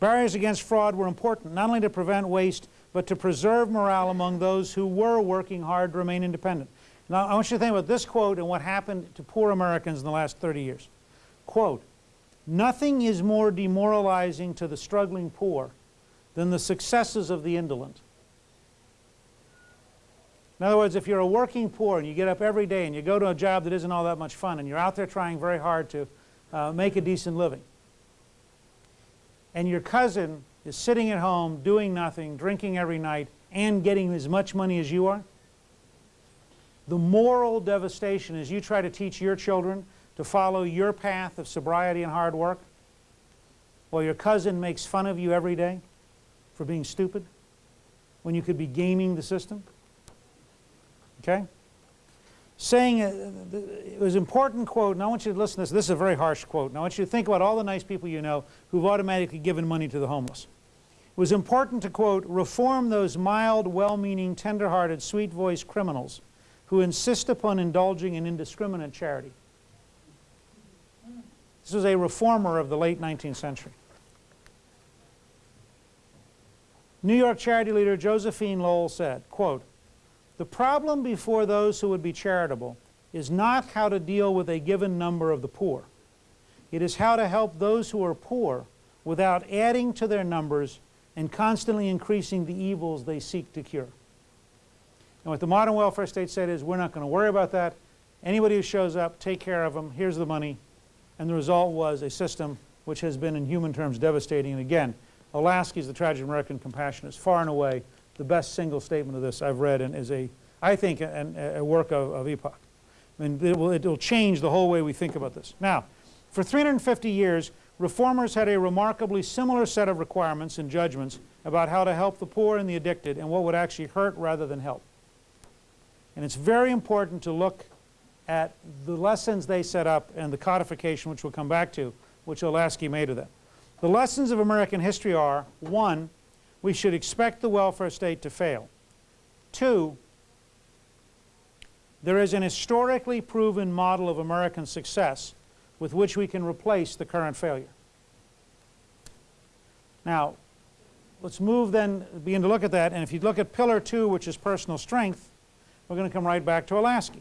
Barriers against fraud were important, not only to prevent waste, but to preserve morale among those who were working hard to remain independent. Now, I want you to think about this quote and what happened to poor Americans in the last 30 years. Quote, nothing is more demoralizing to the struggling poor than the successes of the indolent. In other words, if you're a working poor and you get up every day and you go to a job that isn't all that much fun and you're out there trying very hard to uh, make a decent living, and your cousin is sitting at home doing nothing, drinking every night, and getting as much money as you are, the moral devastation as you try to teach your children to follow your path of sobriety and hard work while your cousin makes fun of you every day for being stupid when you could be gaming the system. Okay? Saying, uh, it was an important quote, and I want you to listen to this. This is a very harsh quote. And I want you to think about all the nice people you know who've automatically given money to the homeless. It was important to, quote, reform those mild, well-meaning, tender-hearted, sweet-voiced criminals who insist upon indulging in indiscriminate charity. This was a reformer of the late 19th century. New York charity leader Josephine Lowell said, quote, the problem before those who would be charitable is not how to deal with a given number of the poor. It is how to help those who are poor without adding to their numbers and constantly increasing the evils they seek to cure. And what the modern welfare state said is we're not going to worry about that. Anybody who shows up, take care of them, here's the money. And the result was a system which has been in human terms devastating. And again, Olasky's The Tragic American Compassion is far and away the best single statement of this I've read and is a, I think, a, a work of, of epoch. I mean, it will, it will change the whole way we think about this. Now, for 350 years, reformers had a remarkably similar set of requirements and judgments about how to help the poor and the addicted and what would actually hurt rather than help. And it's very important to look at the lessons they set up and the codification, which we'll come back to, which Olasky made of them. The lessons of American history are, one, we should expect the welfare state to fail. Two, there is an historically proven model of American success with which we can replace the current failure. Now, let's move then, begin to look at that, and if you look at pillar two, which is personal strength, we're going to come right back to Olasky.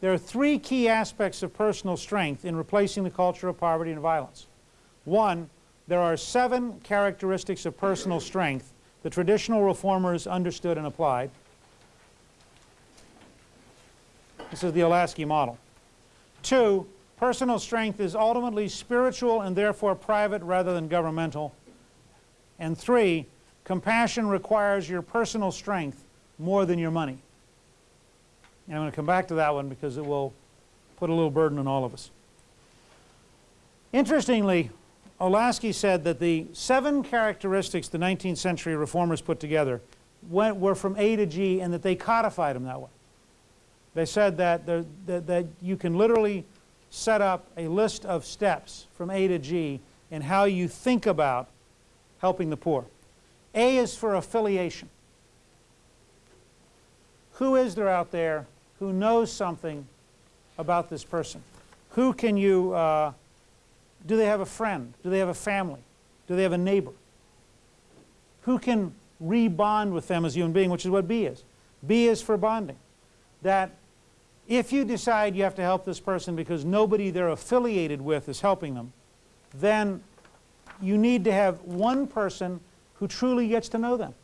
There are three key aspects of personal strength in replacing the culture of poverty and violence. One, there are seven characteristics of personal strength the traditional reformers understood and applied. This is the Olasky model. Two, personal strength is ultimately spiritual and therefore private rather than governmental. And three, compassion requires your personal strength more than your money. And I'm going to come back to that one because it will put a little burden on all of us. Interestingly, Olasky said that the seven characteristics the 19th century reformers put together went, were from A to G and that they codified them that way. They said that, that, that you can literally set up a list of steps from A to G in how you think about helping the poor. A is for affiliation. Who is there out there who knows something about this person? Who can you, uh, do they have a friend? Do they have a family? Do they have a neighbor? Who can rebond with them as a human being, which is what B is. B is for bonding. That if you decide you have to help this person because nobody they're affiliated with is helping them, then you need to have one person who truly gets to know them.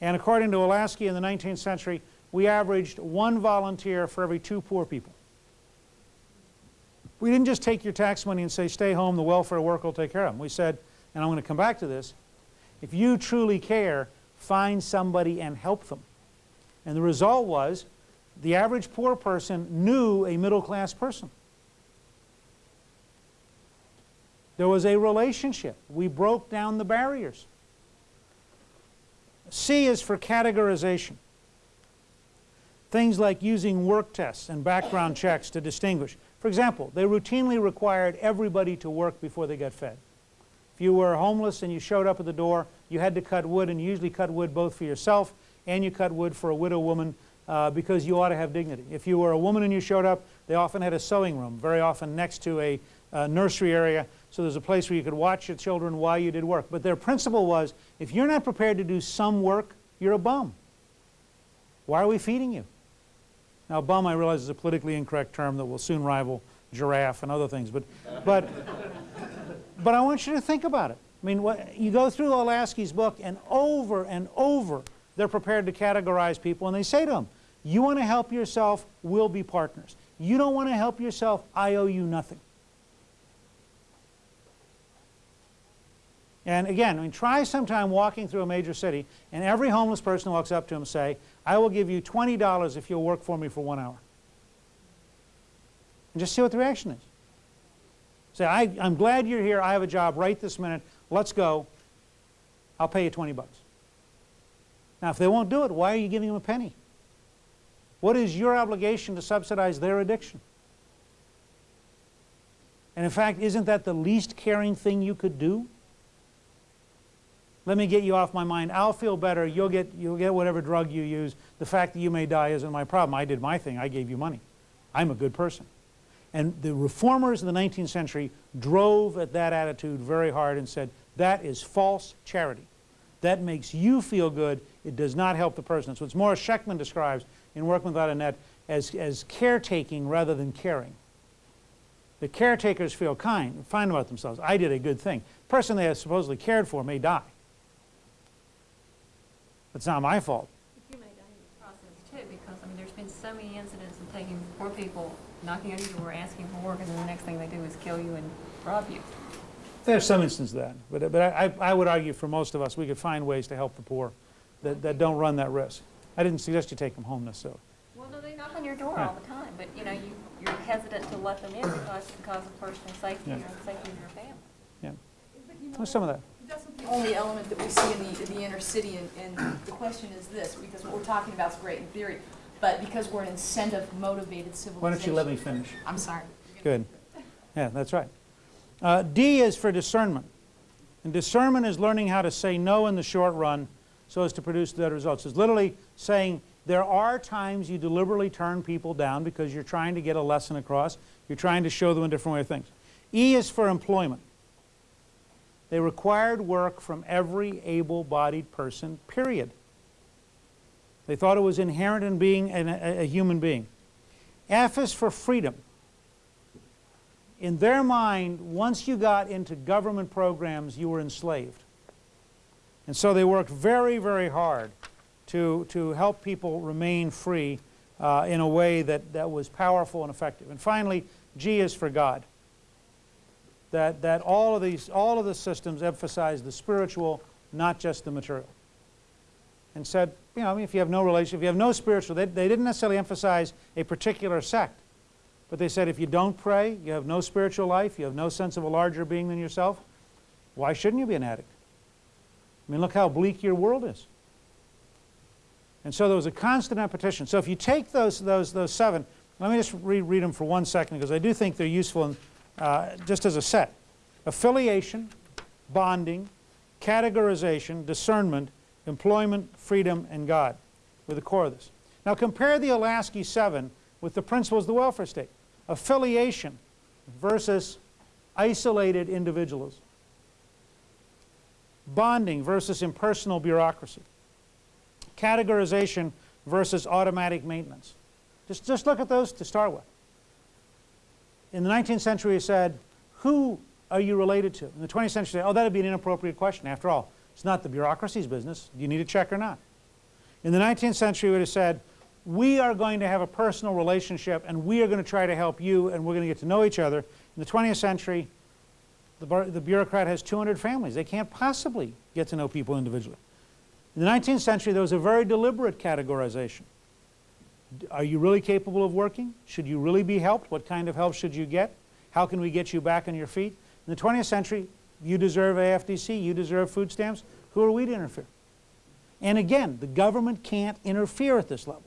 And according to Olasky in the 19th century, we averaged one volunteer for every two poor people. We didn't just take your tax money and say, stay home, the welfare worker will take care of them. We said, and I'm going to come back to this, if you truly care, find somebody and help them. And the result was the average poor person knew a middle class person. There was a relationship. We broke down the barriers. C is for categorization. Things like using work tests and background checks to distinguish. For example, they routinely required everybody to work before they got fed. If you were homeless and you showed up at the door, you had to cut wood, and you usually cut wood both for yourself and you cut wood for a widow woman uh, because you ought to have dignity. If you were a woman and you showed up, they often had a sewing room, very often next to a, uh, nursery area, so there's a place where you could watch your children while you did work. But their principle was, if you're not prepared to do some work, you're a bum. Why are we feeding you? Now, bum, I realize, is a politically incorrect term that will soon rival giraffe and other things, but, but, but I want you to think about it. I mean, what, you go through Olasky's book, and over and over, they're prepared to categorize people, and they say to them, you want to help yourself, we'll be partners. You don't want to help yourself, I owe you nothing. And again, I mean, try sometime walking through a major city and every homeless person walks up to him and say, I will give you $20 if you'll work for me for one hour. And just see what the reaction is. Say, I, am glad you're here. I have a job right this minute. Let's go. I'll pay you 20 bucks. Now, if they won't do it, why are you giving them a penny? What is your obligation to subsidize their addiction? And in fact, isn't that the least caring thing you could do? Let me get you off my mind. I'll feel better. You'll get, you'll get whatever drug you use. The fact that you may die isn't my problem. I did my thing. I gave you money. I'm a good person. And the reformers in the 19th century drove at that attitude very hard and said, that is false charity. That makes you feel good. It does not help the person. So it's Morris Shechtman describes in Working Without a Net as, as caretaking rather than caring. The caretakers feel kind, fine about themselves. I did a good thing. The person they have supposedly cared for may die. It's not my fault. You may die in the process too, because, I mean, there's been so many incidents of taking poor people, knocking on your door, asking for work, and then the next thing they do is kill you and rob you. There's some instance of that, but, but I, I would argue for most of us, we could find ways to help the poor that, that don't run that risk. I didn't suggest you take them home necessarily. Well, no, they knock on your door Yeah. all the time, but, you know, you, you're hesitant to let them in because, because of personal safety Yeah. or the safety of your family. Yeah, But there's some of that. That's not the only element that we see in the, in the inner city, and, and the question is this, because what we're talking about is great in theory, but because we're an incentive-motivated civilization. Why don't you let me finish? I'm sorry. Good. Yeah, that's right. Uh, D is for discernment. And discernment is learning how to say no in the short run so as to produce the better results. It's literally saying there are times you deliberately turn people down because you're trying to get a lesson across. You're trying to show them a different way of things. E is for employment. They required work from every able-bodied person, period. They thought it was inherent in being an, a, a human being. F is for freedom. In their mind, once you got into government programs, you were enslaved. And so they worked very, very hard to, to help people remain free uh, in a way that, that was powerful and effective. And finally, G is for God. That, that all, of these, all of the systems emphasize the spiritual, not just the material. And said, you know, if you have no relation, if you have no spiritual, they, they didn't necessarily emphasize a particular sect. But they said if you don't pray, you have no spiritual life, you have no sense of a larger being than yourself, why shouldn't you be an addict? I mean, look how bleak your world is. And so there was a constant repetition. So if you take those, those, those seven, let me just reread them for one second because I do think they're useful in, uh, just as a set. Affiliation, bonding, categorization, discernment, employment, freedom, and God were the core of this. Now compare the Olasky seven with the principles of the welfare state. Affiliation versus isolated individualism. Bonding versus impersonal bureaucracy. Categorization versus automatic maintenance. Just, just look at those to start with. In the 19th century, it said, who are you related to? In the 20th century, oh, that would be an inappropriate question. After all, it's not the bureaucracy's business. Do you need a check or not? In the 19th century, it would have said, we are going to have a personal relationship and we are going to try to help you and we're going to get to know each other. In the 20th century, the, the bureaucrat has 200 families. They can't possibly get to know people individually. In the 19th century, there was a very deliberate categorization. Are you really capable of working? Should you really be helped? What kind of help should you get? How can we get you back on your feet? In the 20th century, you deserve AFDC, you deserve food stamps. Who are we to interfere? And again, the government can't interfere at this level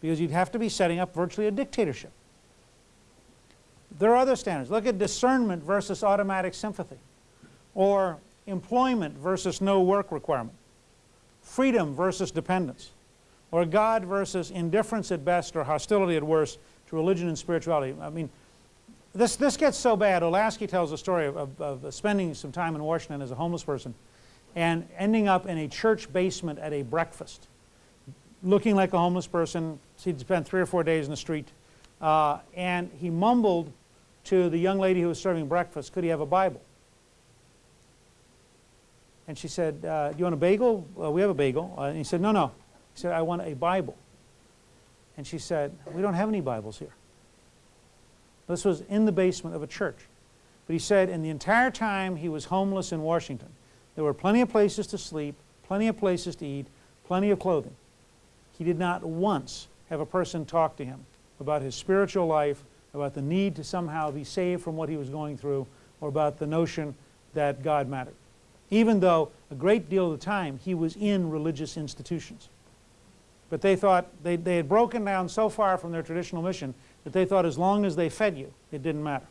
because you'd have to be setting up virtually a dictatorship. There are other standards. Look at discernment versus automatic sympathy or employment versus no work requirement, freedom versus dependence, or God versus indifference at best or hostility at worst to religion and spirituality. I mean, this, this gets so bad. Olasky tells a story of, of, of spending some time in Washington as a homeless person and ending up in a church basement at a breakfast, looking like a homeless person. He'd spent three or four days in the street. Uh, and he mumbled to the young lady who was serving breakfast, could he have a Bible? And she said, uh, do you want a bagel? Well, we have a bagel. Uh, and he said, no, no. He said, I want a Bible. And she said, we don't have any Bibles here. This was in the basement of a church. But he said in the entire time he was homeless in Washington, there were plenty of places to sleep, plenty of places to eat, plenty of clothing. He did not once have a person talk to him about his spiritual life, about the need to somehow be saved from what he was going through, or about the notion that God mattered. Even though a great deal of the time he was in religious institutions. But they thought they, they had broken down so far from their traditional mission that they thought as long as they fed you, it didn't matter.